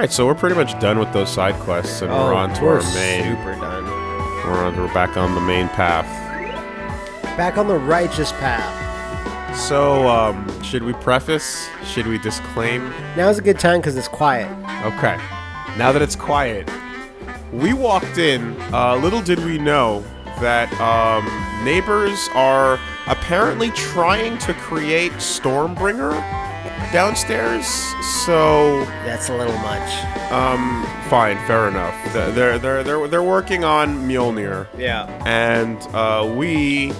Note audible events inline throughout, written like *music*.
Alright, so we're pretty much done with those side quests and oh, we're on to we're our main. Super done. We're, on, we're back on the main path. Back on the righteous path. So, um, should we preface? Should we disclaim? Now's a good time because it's quiet. Okay. Now that it's quiet, we walked in. Uh, little did we know that um, neighbors are apparently trying to create Stormbringer downstairs. So, That's a little much. um, fine, fair enough. They're they're they're they're, they're working on Mjolnir, Yeah. and uh, we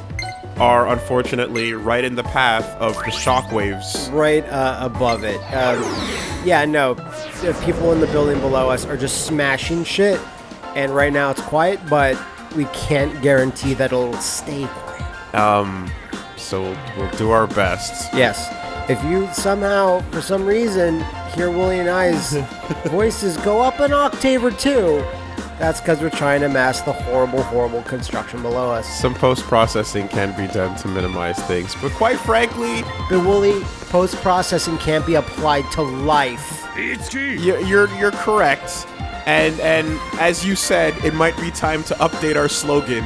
are unfortunately right in the path of the shockwaves. Right uh, above it. Um, yeah, no. The people in the building below us are just smashing shit, and right now it's quiet, but we can't guarantee that it'll stay quiet. Um, so we'll, we'll do our best. Yes. If you somehow, for some reason, hear Willie and I's *laughs* voices go up an octave or two, that's because we're trying to mask the horrible, horrible construction below us. Some post processing can be done to minimize things, but quite frankly, But Wooly, post processing can't be applied to life. It's you- you're you're correct. And and as you said, it might be time to update our slogan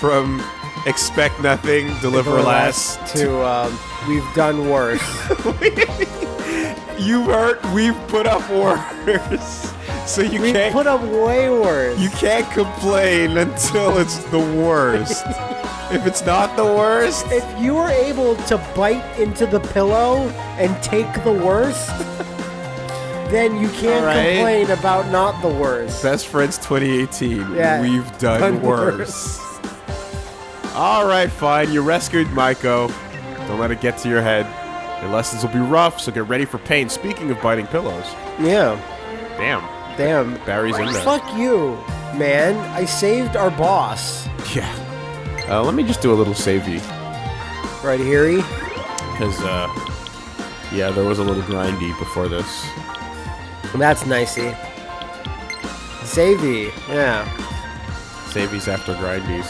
from "Expect nothing, deliver less." to um, we've done worse. *laughs* *laughs* You've heard? We've put up worse, *laughs* so you we can't put up way worse. you can't complain until it's the worst. *laughs* if it's not the worst, if you were able to bite into the pillow and take the worst, *laughs* then you can't right. complain about not the worst. Best Friends 2018. Yeah, We've done, done worse. All right, fine. You rescued Maiko. Don't let it get to your head. Your lessons will be rough, so get ready for pain. Speaking of biting pillows, Yeah. damn, Damn. Barry's in there. Fuck you, man. I saved our boss. Yeah. Uh, let me just do a little savey, Right here, because uh, yeah, there was a little grindy before this. That's nicey. Savey. Yeah. Savey's after grindies.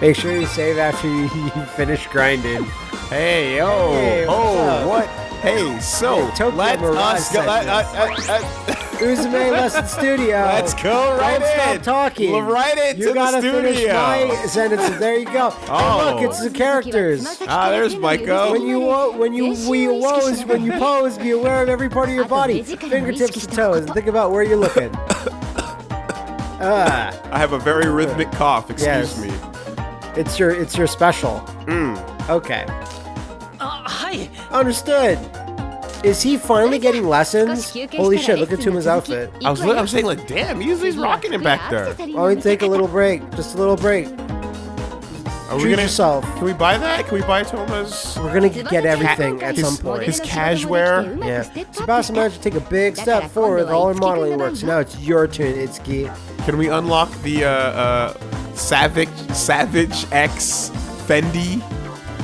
Make sure you save after you, you *laughs* finish grinding. Hey, yo, Hey, oh, up? what? Hey, so Hey, Tokyo let Mirage us go. sent Let, uh, this. uh, uh, *laughs* Uzume Lesson Studio. Let's go right Don't stop in. talking. Well, right into You the gotta finish studio. my sentences. There you go. *laughs* Oh. Look, it's the characters. Ah, there's Maiko. When you when you we woes when you pose, be aware of every part of your body, fingertips to toes, and think about where you're looking. *coughs* Ah, I have a very rhythmic cough. Excuse Yes. me. it's your it's your special. Hmm. Okay. Understood. Is he finally getting lessons? Holy shit! Look at Tuma's outfit. I was, I was saying like, damn, he's, he's rocking it back there. Why don't we take a little break? Just a little break. Are we Treat gonna? yourself. Can we buy that? Can we buy Toma's? We're gonna get everything at His- some point. his cashware? Yeah. Tsubasa managed to take a big step forward with all her modeling work. So now it's your turn, Itsuki. Can we unlock the uh, uh, Savage Savage X Fendi?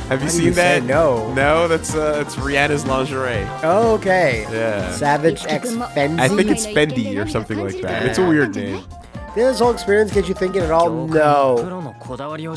Have you How seen you that? no? No, that's uh, it's Rihanna's lingerie. Oh, okay. Yeah. Savage X Fenzi. I think it's Fendi or something like that. It's a weird name. Did this whole experience get you thinking at all? No.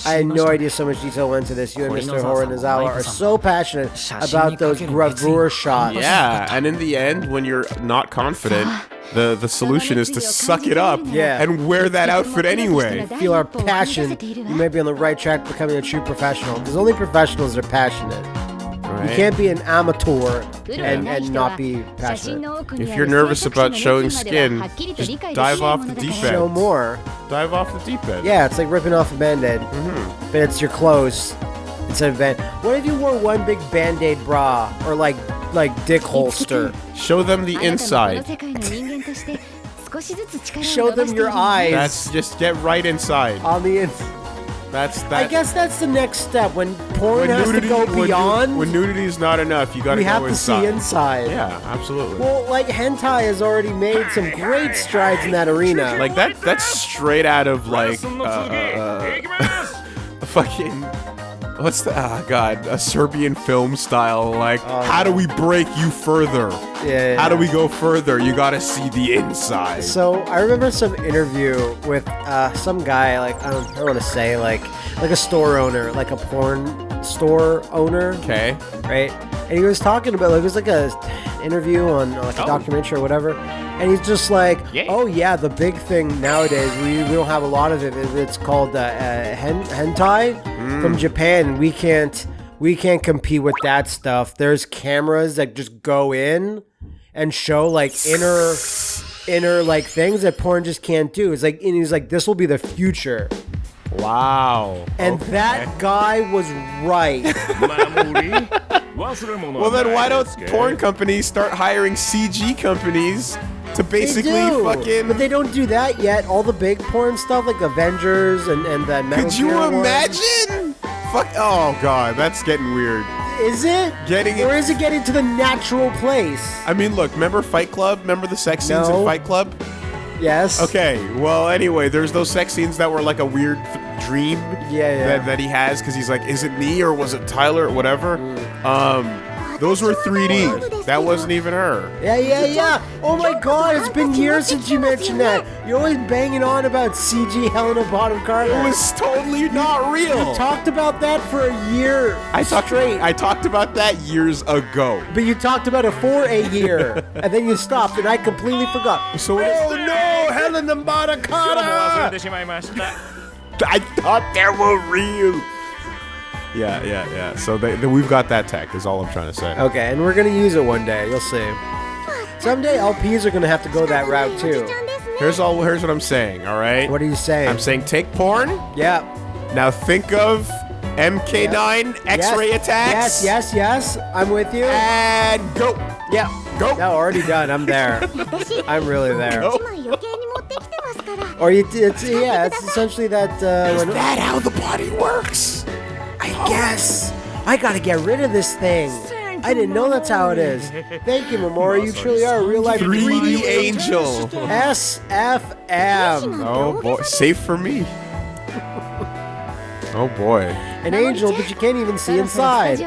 I had no idea so much detail went into this. You and Mr. Horinizawa are so passionate about those gravure shots. Yeah, and in the end, when you're not confident, the the solution is to suck it up Yeah. and wear that outfit anyway. Feel our passion. You may be on the right track becoming a true professional. Because only professionals are passionate. Right? You can't be an amateur and, and not be passionate. If you're nervous about showing skin, just dive off the deep end. Show end. more. Dive off the deep end. Yeah, it's like ripping off a band-aid. Mm-hmm. But it's your clothes instead of band. What if you wore one big band-aid bra or like like dick holster? Show them the inside. Show them your eyes That's just get right inside. on the ins- That's that. I guess that's the next step when porn when has nudity, to go when nu- beyond. when nudity is not enough, you gotta we have to inside. see inside. Yeah, absolutely. Well, like hentai has already made some great strides in that arena. like that. That's straight out of like uh, uh, uh, a *laughs* fucking what's the ah god a Serbian film style like how do we break you further? Oh, Yeah, yeah, How do we go further? You gotta see the inside. So I remember some interview with uh, some guy, like I don't, I don't want to say, like like a store owner, like a porn store owner, okay. right? And he was talking about like it was like a interview on like a Oh. documentary or whatever. And he's just like, Yeah. oh yeah, the big thing nowadays we, we don't have a lot of it. it- It's called uh, uh, hen- hentai Mm. from Japan. We can't we can't compete with that stuff. There's cameras that just go in and show like inner inner like things that porn just can't do. It's like and he's like this will be the future. Wow. And that guy was right. *laughs* *laughs* Well, then why don't porn companies start hiring CG companies to basically fucking? but they don't do that yet. All the big porn stuff like Avengers and and that Metal Could you Gear one. imagine? Fuck. Oh god, that's getting weird. Is it Getting it- or is it getting to the natural place? I mean, look. Remember Fight Club? Remember the sex scenes No. in Fight Club? Yes. Okay. Well, anyway, there's those sex scenes that were like a weird th- dream. Yeah, yeah. That, that he has because he's like, is it me or was it Tyler or whatever? Mm. Um, those were 3D. That wasn't even her. Yeah, yeah, yeah. Oh my god, it's been years since you mentioned that. You're always banging on about CG Helena Bonham Carter. It was totally not real. You talked about that for a year I talked straight. I talked about that years ago. but you talked about it for a year, *laughs* and then you stopped, and I completely forgot. So oh no, Helena Bonham Carter! *laughs* I thought they were real. Yeah, yeah, yeah. So they, they, we've got that tech, is all I'm trying to say. Okay, and we're going to use it one day. You'll see. Someday LPs are going to have to go that route too. Here's all. Here's what I'm saying. All right. What are you saying? I'm saying take porn. Yeah. Now think of MK9 yep. X-ray yes. attacks. Yes, yes, yes. I'm with you. And go. Yeah. Go. No, already done. I'm there. *laughs* I'm really there. Go. or you, it's yeah. It's essentially that. Uh, is that how the body works? I guess I gotta get rid of this thing. I didn't know that's how it is. *laughs* Thank you, Mamori. You truly are a real life 3D angel. SFM. Oh boy, safe for me. *laughs* Oh boy. An angel, but you can't even see inside.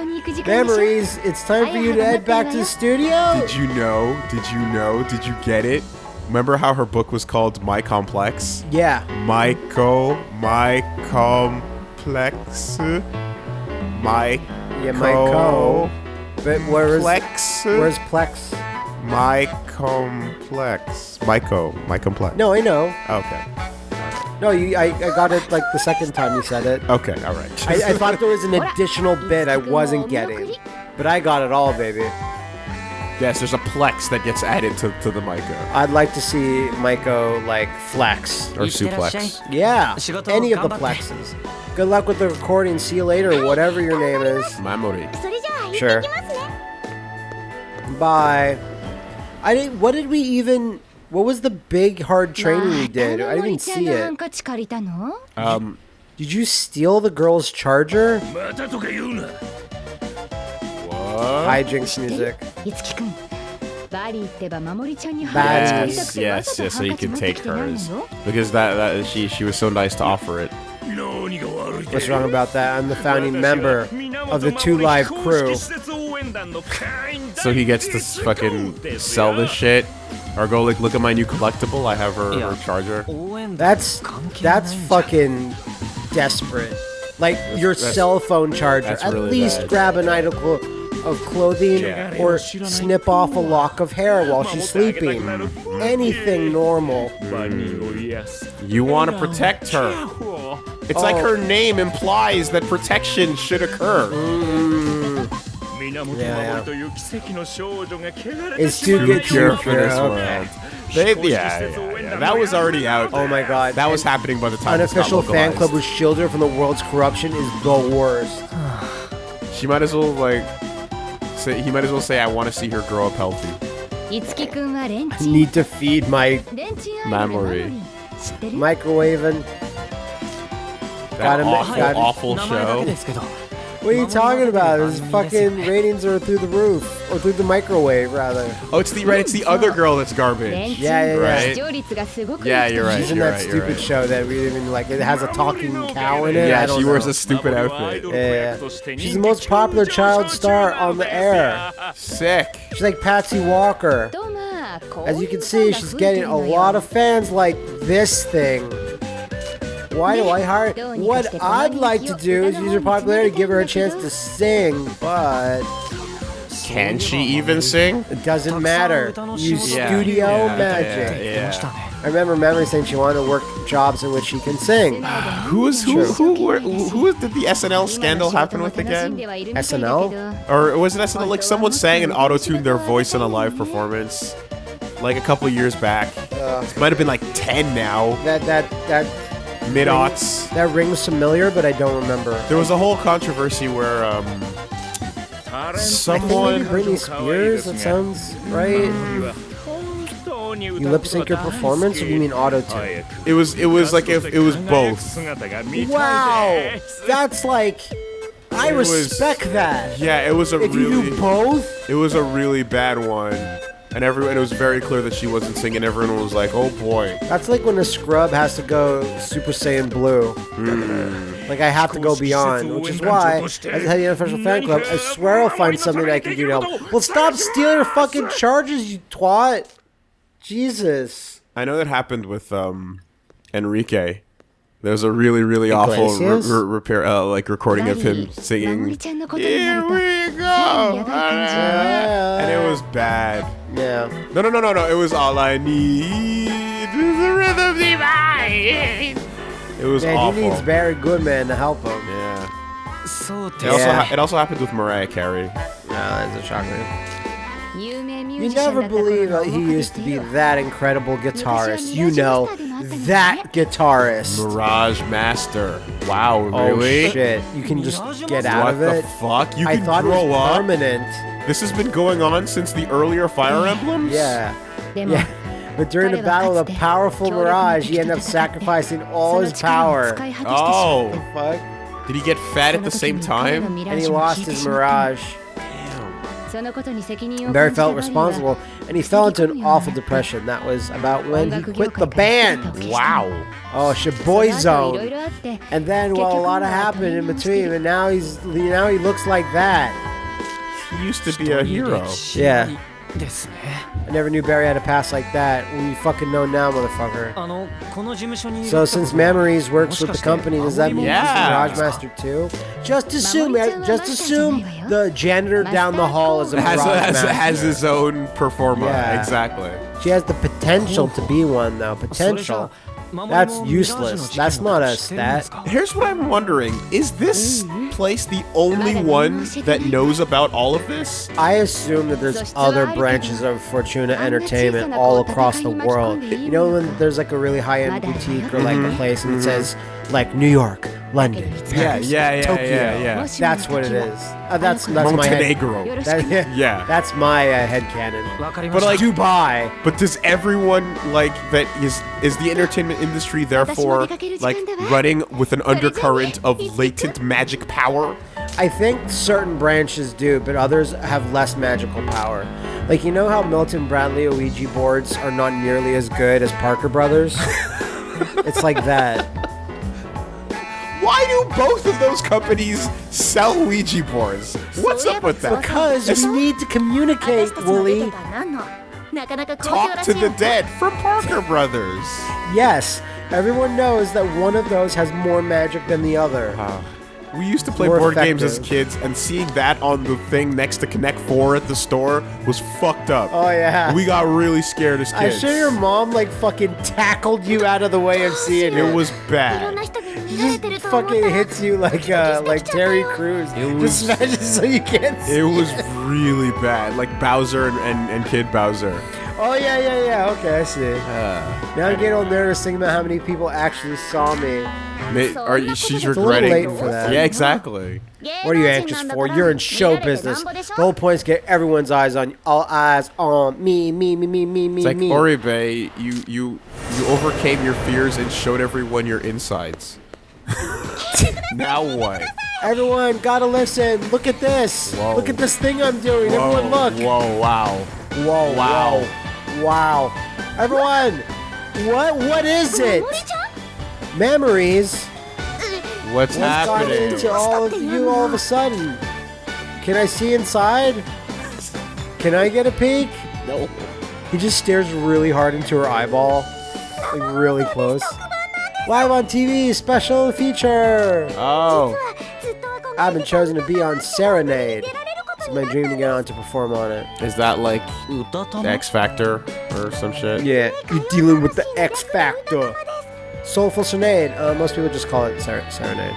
Memories, it's time for you to head back to the studio. Did you know? Did you know? Did you get it? Remember how her book was called My Complex? Yeah. Michael, my complex, my Yeah, my co. But where is Plex? where's Plex? my complex, Myco, my complex. No, I know. Okay. No, you, I, I got it like the second time you said it. Okay. All right. I, I thought there was an additional bit I wasn't getting, but I got it all, baby. Yes, there's a plex that gets added to, to the Maiko. I'd like to see Maiko like flex. Or suplex. Yeah, any of the plexes. Good luck with the recording. See you later, whatever your name is. Mamori. Sure. Bye. I didn't, what did we even what was the big hard training we did? I didn't see it. Um, did you steal the girl's charger? Uh-huh. hijinks music. Yes, yes, yes. So you can take hers because that that she she was so nice to offer it. What's wrong about that? I'm the founding member of the Two Live crew. so he gets to fucking sell this shit, or go like look at my new collectible. I have her, her charger. That's that's fucking desperate. Like your that's, cell phone charger. At least bad. grab an idol of clothing Yeah. or snip off a lock of hair while she's sleeping. Anything normal. You want to protect her. It's like Oh. her name implies that protection should occur. Mm. Yeah, yeah. It's too Too good to pure be for this Okay. world. They, yeah, yeah, yeah, that was already out. Oh my god. That was happening by the time this got Unofficial fan club who shielded her from the world's corruption is the worst. *sighs* She might as well like say he might as well say, "I want to see her grow up healthy." I need to feed my memory. Microwaving. That awful show. What are you talking about? His fucking ratings are through the roof, or through the microwave, rather. Oh, it's the right. It's the other girl that's garbage. Yeah, yeah, right. Yeah, you're right. She's in that right, stupid right. show that we even like. It has a talking cow in it. Yeah, she know. wears a stupid outfit. Yeah, yeah, she's the most popular child star on the air. Sick. She's like Patsy Walker. As you can see, she's getting a lot of fans like this thing. Why do I hire? What I'd like to do is use her popularity, to give her a chance to sing, but Can she even sing? it doesn't matter. Use Yeah, studio yeah, magic. Yeah, yeah. I remember Mamori saying she wanted to work jobs in which she can sing. Who was who? Who? Who, who, who did the SNL scandal happen with again? SNL? Or was it SNL? Like someone sang and auto-tuned their voice in a live performance, like a couple years back. It might have been like ten now, That that that mid aughts. that rings familiar, but I don't remember. There was a whole controversy where um, someone. Britney Spears. That sounds right. You lip sync your performance, or you mean auto tune? It was. It was like if it was both. Wow, that's like I It was- respect that. Yeah, it was a If you really. do both, It was a really bad one, and everyone it was very clear that she wasn't singing. Everyone was like, "Oh boy." That's like when a scrub has to go Super Saiyan Blue. Mm. Like I have to go beyond, which is why, as have the unofficial fan club, I swear I'll find something I can do to help. Well, stop stealing your fucking charges, you twat. Jesus. I know that happened with um, Enrique. There was a really, really awful repair, uh, like recording of him singing. Here we go, and it was bad. Yeah. No, no, no, no, no. It was all I need the rhythm divine. It was Man, awful. he needs Barry Goodman to help him. Yeah. So it also, yeah. it also happened with Mariah Carey. Oh, that's a shocker. You never believe that he used to be that incredible guitarist. You know, that guitarist. Mirage Master. Wow, oh, really? Oh, shit. You can just get out of it. What the fuck? You I can thought it was up? permanent. This has been going on since the earlier Fire Emblems? Yeah. Yeah. But during the battle of powerful Mirage, *laughs* he ended up sacrificing all his power. Oh. Fuck. Did he get fat at the same time? And he lost his Mirage. Barry felt responsible, and he fell into an awful depression. That was about when he quit the band. Wow. Oh, Shiboy Zone. And then, well, a lot happened in between, and now he's now he looks like that used to be a hero. Yeah. I never knew Barry had a past like that. We fucking know now, motherfucker. So since Memories works with the company, does that mean yeah. he's Garage Master too? Just assume, eh, just assume the janitor down the hall is a Garage has, Master. Has, has his own performer, yeah. exactly. She has the potential to be one, though. Potential. That's useless. That's not a stat. Here's what I'm wondering. Is this mm-hmm. place the only one that knows about all of this? I assume that there's other branches of Fortuna Entertainment all across the world. You know when there's like a really high-end boutique or mm-hmm. like a place and it mm-hmm. says like New York, London. Paris, yeah, yeah, yeah, Tokyo. yeah, yeah. That's what it is. Uh, that's that's Montenegro. my head. That, yeah, that's my uh. But like Dubai. But does everyone like that? Is is the entertainment industry therefore like running with an undercurrent of latent magic power? I think certain branches do, but others have less magical power. Like you know how Milton Bradley Ouija boards are not nearly as good as Parker Brothers. *laughs* it's like that. Why do both of those companies sell Ouija boards? What's up with that? Because we need to communicate, Wooly. Talk to the dead for Parker Brothers. Yes, everyone knows that one of those has more magic than the other. Uh we used to play board effective. games as kids, and seeing that on the thing next to Connect Four at the store was fucked up. Oh yeah. We got really scared as kids. I'm sure your mom like fucking tackled you out of the way of seeing it. It was bad. He fucking hits you like uh, like Terry Crews. It was, Just so you can't. It was really bad, like Bowser and, and, and Kid Bowser. Oh yeah, yeah, yeah. Okay, I see. Uh, Now I'm getting all nervous thinking about how many people actually saw me. ma- are you, she's a little regretting. late for that. Yeah, exactly. What are you anxious for? You're in show business. The whole point is get everyone's eyes on all eyes on me, me, me, me, me, me, It's like me. Oribe, you you you overcame your fears and showed everyone your insides. *laughs* now what? Everyone, gotta listen. Look at this. Whoa. Look at this thing I'm doing. Everyone, look. Whoa, wow. Whoa, Wow. whoa, Wow. Everyone, what what is it? Memories. What's, happening? to all of you all of a sudden? Can I see inside? Can I get a peek? No. He just stares really hard into her eyeball, like really close. Live on TV, special feature. Oh. I've been chosen to be on Serenade my dream to get on to perform on it. Is that like X Factor or some shit? Yeah, you're dealing with the X Factor. Soulful Serenade. Uh, most people just call it ser- Serenade.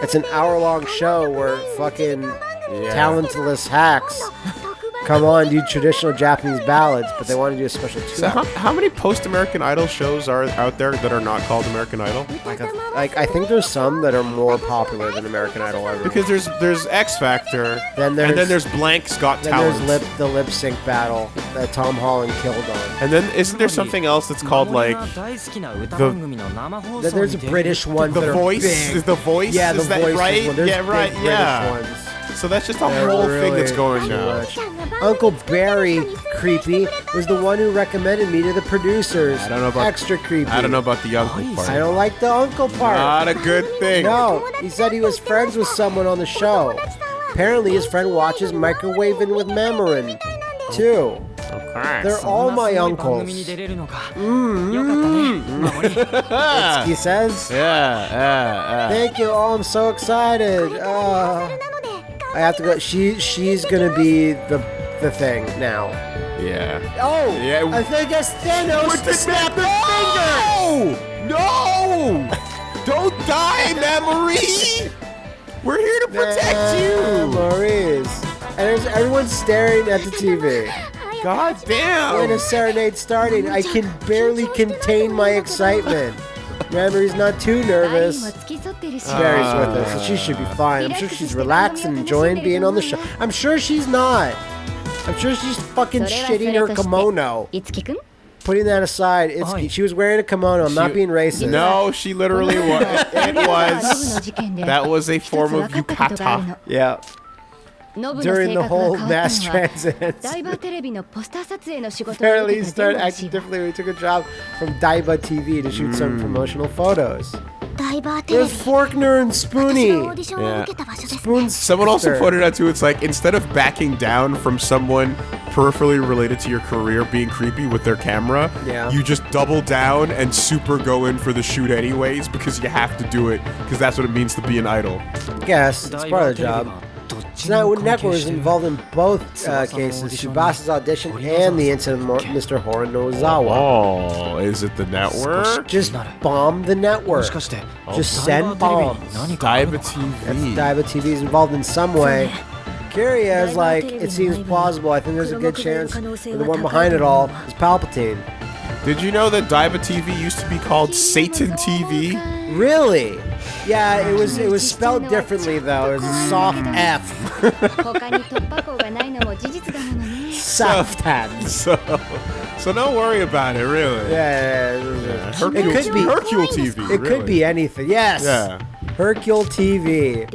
It's an hour long show where fucking yeah. talentless hacks come on, do traditional Japanese ballads, but they want to do a special two. So how, how, many post-American Idol shows are out there that are not called American Idol? Like, a, like I think there's some that are more popular than American Idol ever. Because there's there's X Factor, then there's, and then there's Blank Scott Got Talent. There's lip, the lip sync battle that Tom Holland killed on. And then isn't there something else that's called like the, there's British one. the that voice, are big. Is the voice, yeah, the is voice, right? yeah, right, yeah. Ones. So that's just a yeah, whole really thing that's going on. Uncle Barry, creepy, was the one who recommended me to the producers. I don't know about extra creepy. I don't know about the uncle oh, part. I don't like the uncle part. Not a good thing. No, he said he was friends with someone on the show. Apparently, his friend watches Microwaving with Mamorin, too. They're all my uncles. Mm-hmm. he says. *laughs* Yeah, yeah, yeah. Thank you. Oh, I'm so excited. Uh, I have to go. She, she's gonna be the the thing now. Yeah. Oh! Yeah. I think it's Thanos With the snap the finger! No! *laughs* Don't die, Mamori! We're here to protect you! Memories. And everyone's staring at the TV. God damn! When a serenade started, I can barely contain my excitement. Mamori's not too nervous. Uh, Mary's with us, so she should be fine. I'm sure she's relaxed and enjoying being on the show. I'm sure she's not. I'm sure she's fucking shitting her kimono. Putting that aside, Itsuki, she was wearing a kimono. I'm not being racist. No, she literally was. It *laughs* was. That was a form of yukata. Yeah. During the whole mass transit, apparently he started acting differently. We took a job from Daiba TV to shoot mm. some promotional photos. There's Forkner and Spoony. Yeah. Spoon's Someone also pointed out too. It's like instead of backing down from someone peripherally related to your career being creepy with their camera, yeah. you just double down and super go in for the shoot anyways because you have to do it because that's what it means to be an idol. Yes, it's part of the job. Tonight, network was involved in both uh, cases, Tsubasa's audition and the incident with Mr. Horan Nozawa. Oh, is it the network? Just bomb the network. Just oh, send bombs. Daiba TV. That's Daiba TV is involved in some way. Kiria is like, it seems plausible. I think there's a good chance the one behind it all is Palpatine. Did you know that Daiba TV used to be called Satan TV? Really? Yeah, it was it was spelled differently though. It was a soft F. soft hands. *laughs* So, so don't worry about it, really. Yeah, yeah, yeah. Hercule, it could be Hercule TV. It really. could be anything. Yes. Yeah. Hercule TV.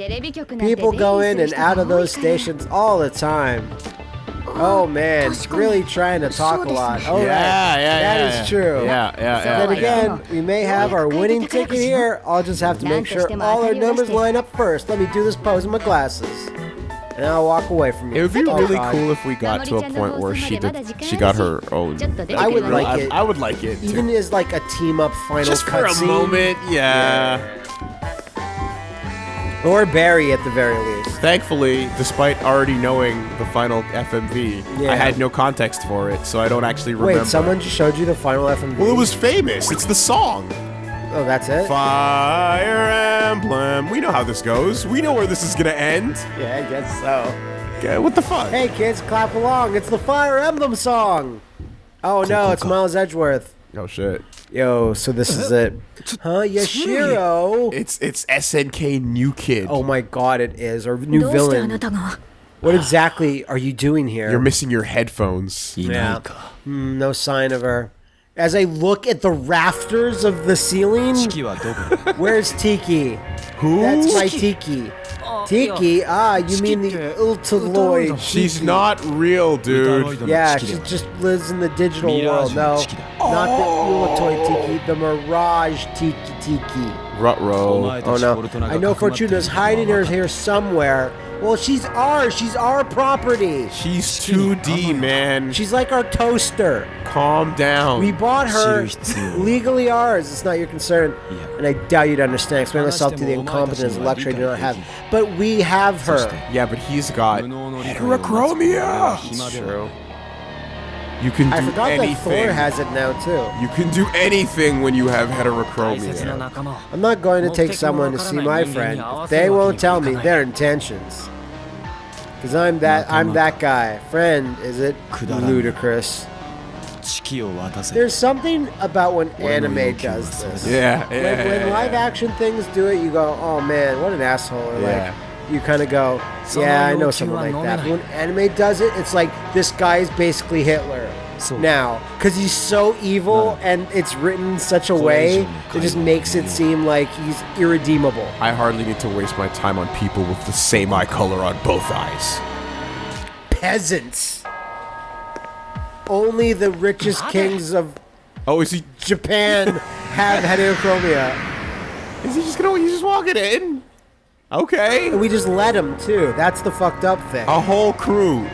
People go in and out of those stations all the time. Oh man, really trying to talk a lot. Oh, right. Yeah, yeah, That yeah, is yeah. true. Yeah, yeah, Then again, we may have our winning ticket here. I'll just have to make sure all our numbers line up first. Let me do this pose in my glasses. And I'll walk away from you. It would be Oh, really God. cool if we got to a point where she did, she got her own. I would like it. I would like it. Even as like a team up final just for a cutscene. moment, yeah. Or Barry at the very least. Thankfully, despite already knowing the final FMV, Yeah. I had no context for it, so I don't actually remember. Wait, someone just showed you the final FMV? Well, it was famous. It's the song. Oh, that's it? Fire Emblem. We know how this goes. We know where this is gonna end. Yeah, I guess so. Okay, what the fuck? Hey kids, clap along. It's the Fire Emblem song. Oh no, it's Miles Edgeworth. Oh shit. Yo, so this is it. *laughs* Huh, Yashiro. It's it's SNK new kid. Oh my god, it is. Or new villain. What exactly are you doing here? You're missing your headphones. Yeah. Mm, no sign of her as I look at the rafters of the ceiling. *laughs* Where's Tiki? Who? That's my Tiki. Tiki? Ah, you mean the Utaloid. She's not real, dude. Yeah, she just lives in the digital world. No, not the oh! Utaloid Tiki, the Mirage Tiki Tiki. Rutro. Oh no. I know Fortuna's hiding her here somewhere. Well, she's ours. She's our property. She's 2D, man. She's like our toaster. Calm down. We bought her legally ours. It's not your concern. Yeah. And I doubt you'd understand. Explain myself to the incompetence of luxury you do not have. But we have her. Yeah, but he's got heterochromia. True. You can do I forgot anything. that Thor has it now too. You can do anything when you have heterochromia. I'm not going to take someone to see my friend. They won't tell me their intentions. Cause I'm that I'm that guy. Friend, is it ludicrous? There's something about when anime does this. Yeah, yeah. When, live action things do it, you go, oh man, what an asshole. Or yeah. like, you kind of go, yeah, I know someone like that. But when anime does it, it's like this guy is basically Hitler so- now because he's so evil and it's written such a way that just makes it seem like he's irredeemable. I hardly need to waste my time on people with the same eye color on both eyes. Peasants. Only the richest kings of Oh, is he? Japan have heterochromia. Is he just gonna? He's just walking in. Okay. And we just let him too. That's the fucked up thing. A whole crew,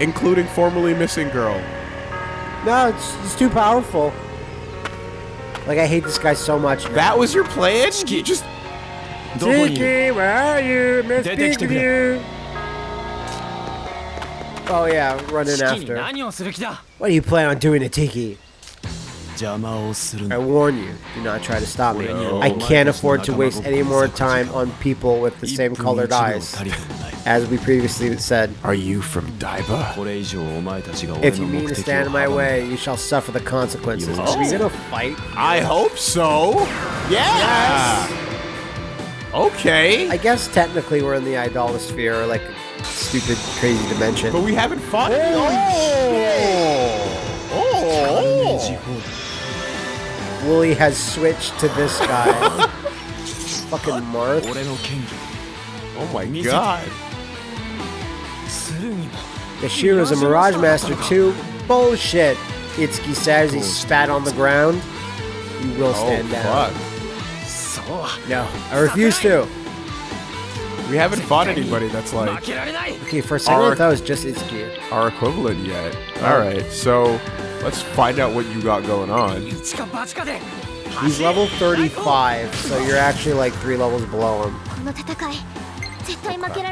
including formerly missing girl. No, it's, it's too powerful. Like, I hate this guy so much. Now. That was your plan? Ski, just... Tiki, where are you? Miss you. Oh yeah, running after. What do you plan on doing to Tiki? I warn you, do not try to stop me. I can't afford to waste any more time on people with the same colored eyes. As we previously said. Are you from Daiba? If you mean to stand in my way, you shall suffer the consequences. Are we gonna fight? I hope so. Yes. Okay. I guess technically we're in the idolosphere, or like stupid, crazy dimension. But we haven't fought. Holy oh. Oh. oh. Wooly has switched to this guy. *laughs* Fucking Marth. Oh my god. Yashiro's a Mirage Master too. Bullshit. Itsuki says he spat on the ground. You will oh, stand oh, down. No, I refuse to. We haven't fought anybody that's like. Okay, for a second, I thought it was just Itsuki. Our equivalent yet. Alright, so Let's find out what you got going on. He's level 35, so you're actually like three levels below him. Okay.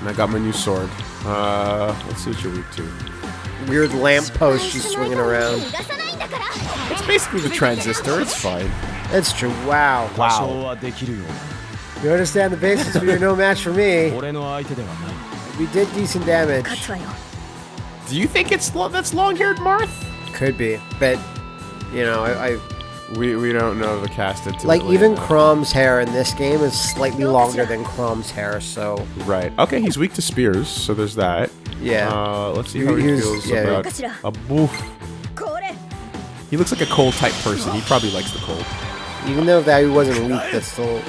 And I got my new sword. Uh, let's see what you're weak to. Weird lamppost she's swinging around. It's basically the transistor, it's fine. It's true, wow. Wow. You understand the basics, but you're no match for me. *laughs* We did decent damage. Do you think it's lo- that's long-haired Marth? Could be, but you know, I, I we we don't know the cast until like even now. Chrom's hair in this game is slightly longer than Chrom's hair, so right. Okay, he's weak to spears, so there's that. Yeah. Uh, let's see how he feels yeah. about a boof. He looks like a cold type person. He probably likes the cold. even though that he wasn't weak, to soul.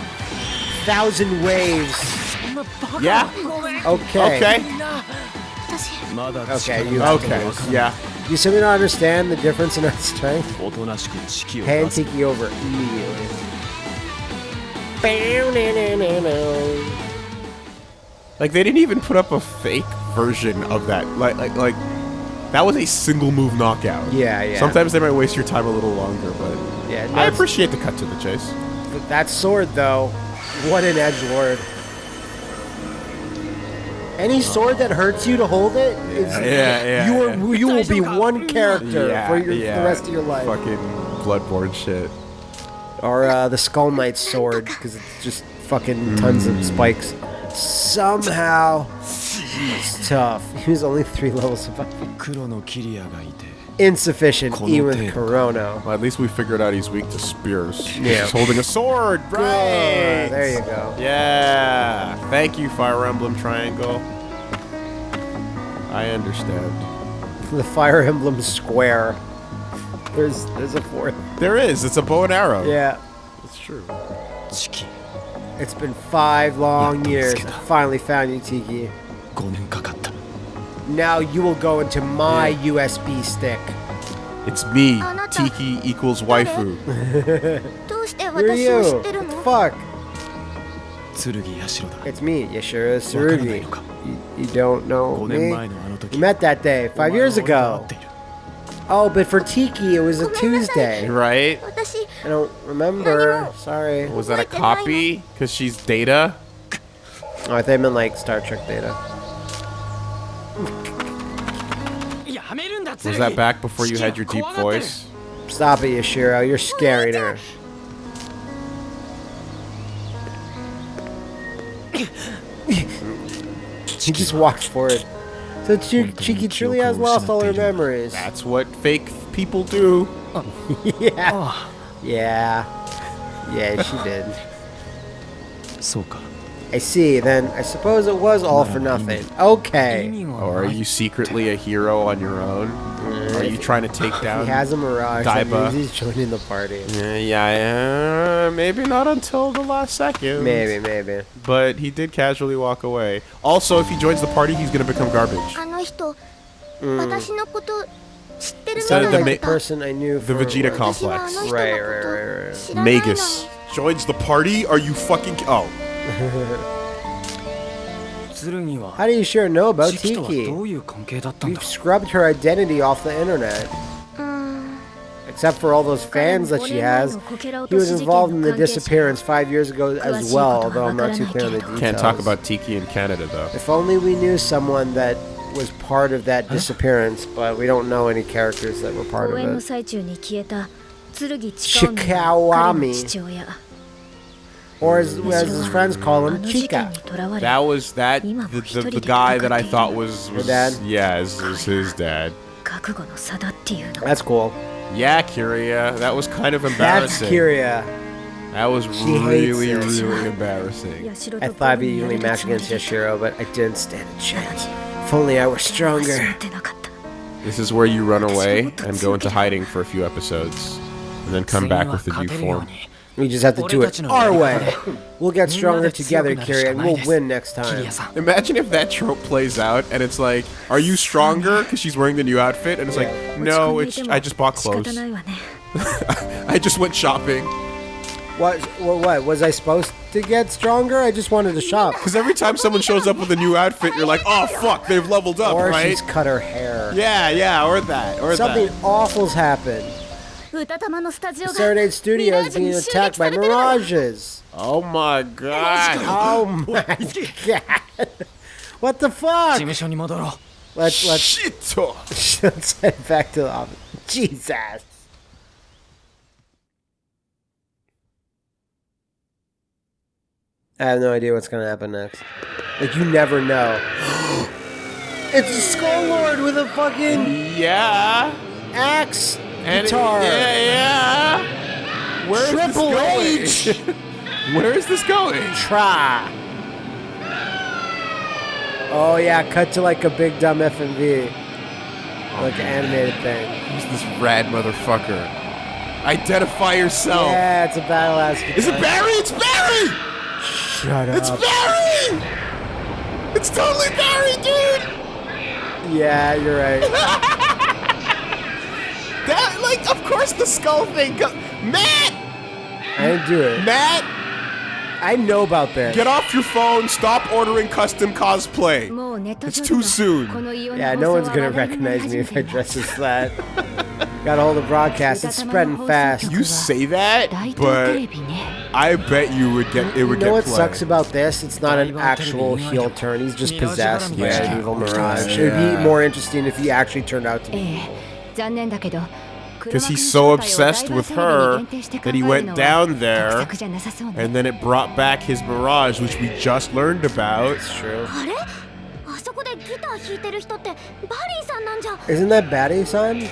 thousand waves. Yeah. Okay. Okay. Mother. Okay, you okay. Yeah. You simply don't understand the difference in our strength. Hand Tiki over immediately. Like they didn't even put up a fake version of that. Like like like that was a single move knockout. Yeah, yeah. Sometimes they might waste your time a little longer, but yeah, I appreciate the cut to the chase. That sword though, what an edge lord. Any sword that hurts you to hold it, is, Yeah, yeah, you yeah. are you will be one character Yeah, for, your, yeah. the rest of your life. Fucking bloodborne shit. Or uh, the Skull Knight sword, because it's just fucking tons of spikes. Somehow, it's tough. He was only three levels above 黒のキリアがいて Insufficient, even with Konote. Corona. Well, at least we figured out he's weak to spears. Yeah. He's holding a sword. Uh, Right. there you go. Yeah. Thank you, Fire Emblem Triangle. I understand. The Fire Emblem Square. There's there's a fourth. There is. It's a bow and arrow. Yeah. It's true. チキ It's been five long Yeah, years. let's I get finally found you, Tiki. 5年かかった now you will go into my yeah. USB stick. It's me, Tiki equals waifu. *laughs* Where are you? What fuck? It's me, Yashiro Tsurugi. You, don't know me? We met that day, five years oh, ago. Oh, but for Tiki, it was a Tuesday. Right? I don't remember. Sorry. Was that a copy? Because she's Data? Oh, I thought I meant like Star Trek Data. Was that back before you had your deep voice? Stop it, Yashiro. You're scaring her. *coughs* she just walks forward. So she, she truly has lost all her memories. That's what fake people do. *laughs* yeah. Oh. Yeah. Yeah, she did. *laughs* So I see. Then I suppose it was all for nothing. 意 Okay. 味が Or are ない you secretly a hero on your own? Are you trying to take *laughs* He down? has a mirage. That Daiba. means he's joining the party. Yeah, yeah, uh, maybe not until the last second. Maybe, maybe. But he did casually walk away. Also, if he joins the party, he's gonna become garbage. あの人 Mm. 私のこと知ってるみ So たい the だ ma- った Person I knew The for Vegeta 私はあ complex. の人の Right, こ right, right, right. と知らないのに Magus joins the party. Are you fucking? Oh, 剣は how do you sure know about Tiki? We've scrubbed her identity off the internet. Except for all those fans that she has. He was involved in the disappearance five years ago as well, although I'm not too clear on the details. Can't talk about Tiki in Canada, though. If only we knew someone that was part of that disappearance, but we don't know any characters that were part of it. Shikawami or as, as his friends call him, Chica. That was that the, the, the guy that I thought was, was dad. Yeah, it was his dad. That's cool. Yeah, Kiria. That was kind of embarrassing. That's Kiria. That was she really, really embarrassing. I thought I'd be evenly matched against Yashiro, but I didn't stand a chance. If only I were stronger. This is where you run away and go into hiding for a few episodes, and then come back with a new form. We just have to do it our way. We'll get stronger together, Kiria, and we'll win next time. Imagine if that trope plays out and it's like, are you stronger? Because she's wearing the new outfit, and it's like, no, it's I just bought clothes. *laughs* I just went shopping. What, what, what? Was I supposed to get stronger? I just wanted to shop. *laughs* Because every time someone shows up with a new outfit, you're like, oh, fuck, they've leveled up, or right? Or she's cut her hair. Yeah, yeah, or that, or Something that. Something awful's happened. Serenade Studios is being attacked by mirages. Oh my god. *laughs* Oh my *laughs* god. What the fuck? Let's let's Shit. *laughs* let's head back to the office. Jesus. I have no idea what's gonna happen next. Like you never know. *gasps* it's a skull lord with a fucking yeah axe Guitar. yeah, yeah. Where is Triple this H. going? *laughs* Where is this going? Try. Oh yeah, cut to like a big dumb FMV. Oh, like an animated thing. Who's this rad motherfucker? Identify yourself. Yeah, it's a battle ass. Is it Barry? It's Barry! Shut It's up. It's Barry! It's totally Barry, dude! Yeah, you're right. *laughs* of course the skull thing go- Matt! I didn't do it. Matt! I know about that. Get off your phone. Stop ordering custom cosplay. It's too soon. Yeah, no one's gonna recognize me if I dress as that. *laughs* Got a hold of broadcast. It's spreading fast. You say that, but I bet you would get it would get. You know get what sucks about this? It's not an actual heel turn. He's just possessed by yeah, an evil mirage. Yeah. It'd be more interesting if he actually turned out to be. Eh, because he's so obsessed with her that he went down there and then it brought back his barrage, which we just learned about. That's true. Isn't that Barry-san?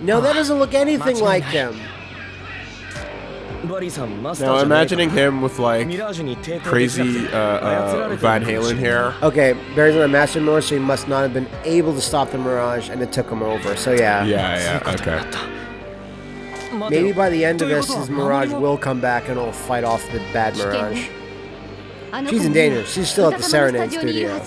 No, that doesn't look anything like him. Now imagining him with like crazy uh, uh, Van Halen hair. Okay, Barry's on a Master Mirage, so he must not have been able to stop the Mirage, and it took him over. So yeah. Yeah, yeah, okay. Maybe by the end of this, his Mirage will come back and it'll fight off the bad Mirage. She's in danger. She's still at the Serenade Studio.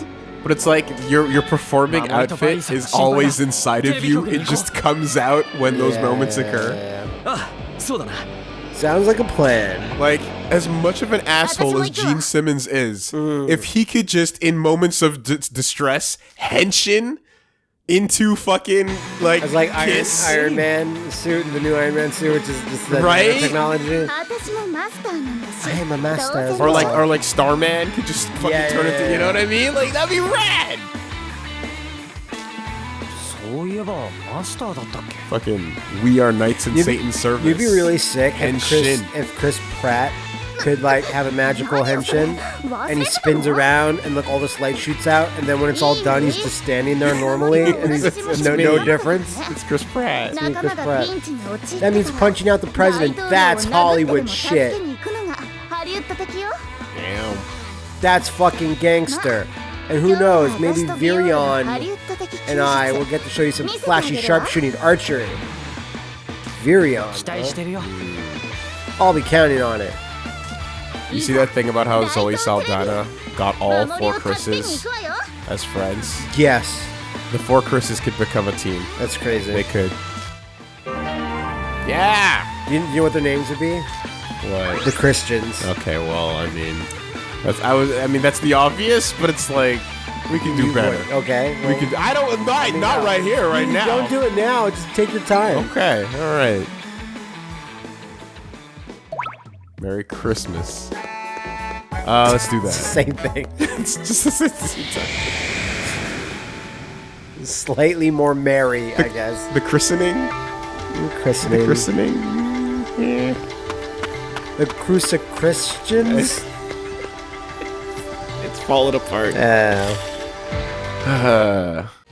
But it's like your your performing outfit is always inside of you. It just comes out when those yeah, moments occur. Yeah, yeah. Sounds like a plan. Like, as much of an asshole as Gene Simmons is, mm. if he could just, in moments of distress, henshin into fucking like it's like Iron, Iron, Man suit and the new Iron Man suit, which is just the right? technology. I am a master. Or like, or like Starman could just fucking yeah, turn yeah, into. Yeah. You know what I mean? Like that'd be rad. そういえばマスターだったっけ Fucking, we are knights in You'd be- Satan's service. You'd be really sick if Chris, Henshin. if Chris Pratt could like have a magical henshin and he spins around and like all this light shoots out and then when it's all done he's just standing there normally and he's It's no, me. no difference. It's Chris Pratt. 仲間がピンチに陥った That means punching out the president. That's Hollywood shit. Damn. That's fucking gangster. And who knows, maybe Virion and I will get to show you some flashy sharpshooting archery. Virion. Huh? I'll be counting on it. You see that thing about how Zoe Saldana got all four Chris's as friends? Yes. The four Chris's could become a team. That's crazy. They could. Yeah! You, you know what their names would be? What? The Christians. Okay, well, I mean that's I was. I mean, that's the obvious, but it's like we can do You better. would- Okay. We well, could. I don't. Not, not right here, right now. Don't do it now. Just take your time. Okay. All right. Merry Christmas. Uh, let's do that. Same thing. *laughs* it's just Slightly more merry, I guess. the christening. Christening. The christening. Yeah. The Cruci Christians. It's falling apart. Uh, *sighs* Uh, *laughs*